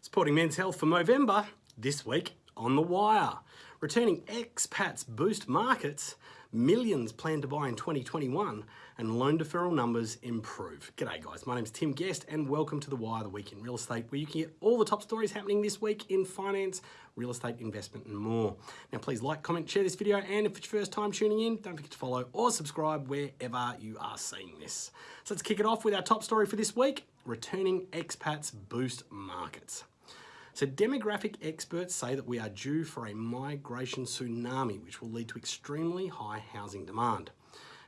Supporting men's health for Movember, this week on The Wire. Returning expats boost markets, millions plan to buy in 2021, and loan deferral numbers improve. G'day guys, my name's Tim Guest and welcome to The Wire, the week in real estate, where you can get all the top stories happening this week in finance, real estate investment and more. Now please like, comment, share this video, and if it's your first time tuning in, don't forget to follow or subscribe wherever you are seeing this. So let's kick it off with our top story for this week, returning expats boost markets. So demographic experts say that we are due for a migration tsunami, which will lead to extremely high housing demand.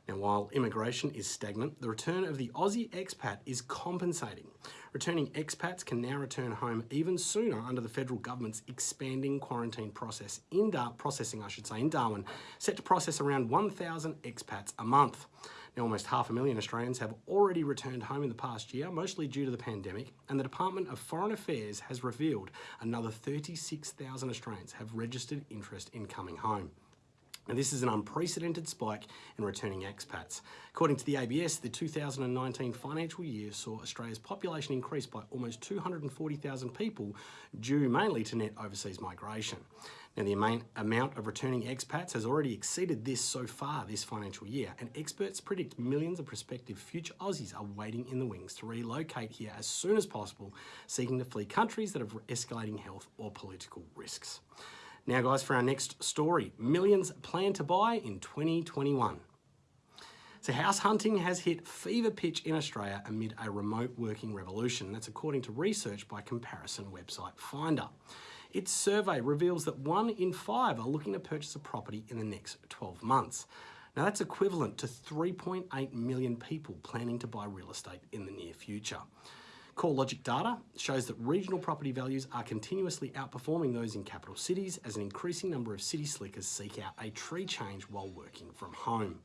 Now, while immigration is stagnant, the return of the Aussie expat is compensating. Returning expats can now return home even sooner under the federal government's expanding quarantine process in Dar processing, I should say, in Darwin, set to process around 1,000 expats a month. Now, almost half a million Australians have already returned home in the past year, mostly due to the pandemic, and the Department of Foreign Affairs has revealed another 36,000 Australians have registered interest in coming home. Now, this is an unprecedented spike in returning expats. According to the ABS, the 2019 financial year saw Australia's population increase by almost 240,000 people, due mainly to net overseas migration. Now, the amount of returning expats has already exceeded this so far this financial year, and experts predict millions of prospective future Aussies are waiting in the wings to relocate here as soon as possible, seeking to flee countries that have escalating health or political risks. Now, guys, for our next story millions plan to buy in 2021. So house hunting has hit fever pitch in Australia amid a remote working revolution. That's according to research by comparison website Finder. Its survey reveals that one in five are looking to purchase a property in the next 12 months. Now that's equivalent to 3.8 million people planning to buy real estate in the near future. CoreLogic data shows that regional property values are continuously outperforming those in capital cities as an increasing number of city slickers seek out a tree change while working from home.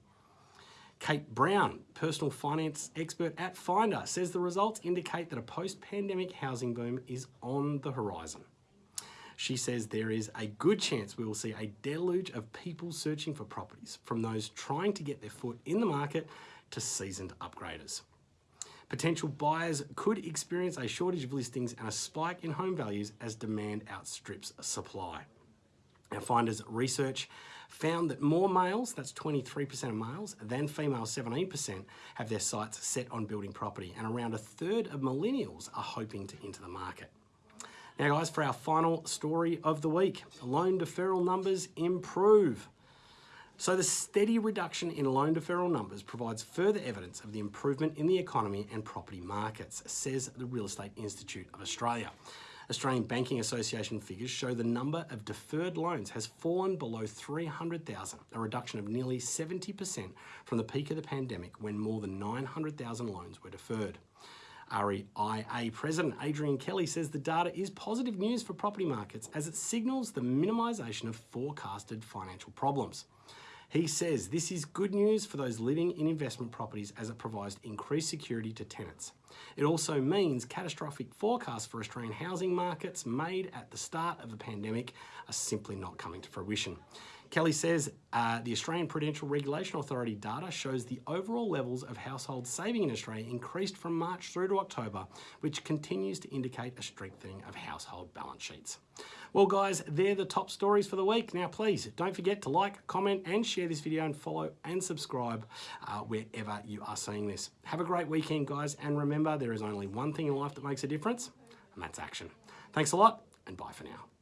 Kate Brown, personal finance expert at Finder, says the results indicate that a post-pandemic housing boom is on the horizon. She says there is a good chance we will see a deluge of people searching for properties, from those trying to get their foot in the market to seasoned upgraders. Potential buyers could experience a shortage of listings and a spike in home values as demand outstrips supply. Our Finders research found that more males, that's 23% of males, than females, 17%, have their sights set on building property, and around a third of millennials are hoping to enter the market. Now guys, for our final story of the week, loan deferral numbers improve. So the steady reduction in loan deferral numbers provides further evidence of the improvement in the economy and property markets, says the Real Estate Institute of Australia. Australian Banking Association figures show the number of deferred loans has fallen below 300,000, a reduction of nearly 70% from the peak of the pandemic when more than 900,000 loans were deferred. REIA President Adrian Kelly says the data is positive news for property markets as it signals the minimisation of forecasted financial problems. He says this is good news for those living in investment properties as it provides increased security to tenants. It also means catastrophic forecasts for Australian housing markets made at the start of the pandemic are simply not coming to fruition. Kelly says uh, the Australian Prudential Regulation Authority data shows the overall levels of household saving in Australia increased from March through to October, which continues to indicate a strengthening of household balance sheets. Well guys, they're the top stories for the week. Now please, don't forget to like, comment and share this video and follow and subscribe uh, wherever you are seeing this. Have a great weekend guys and remember there is only one thing in life that makes a difference and that's action. Thanks a lot and bye for now.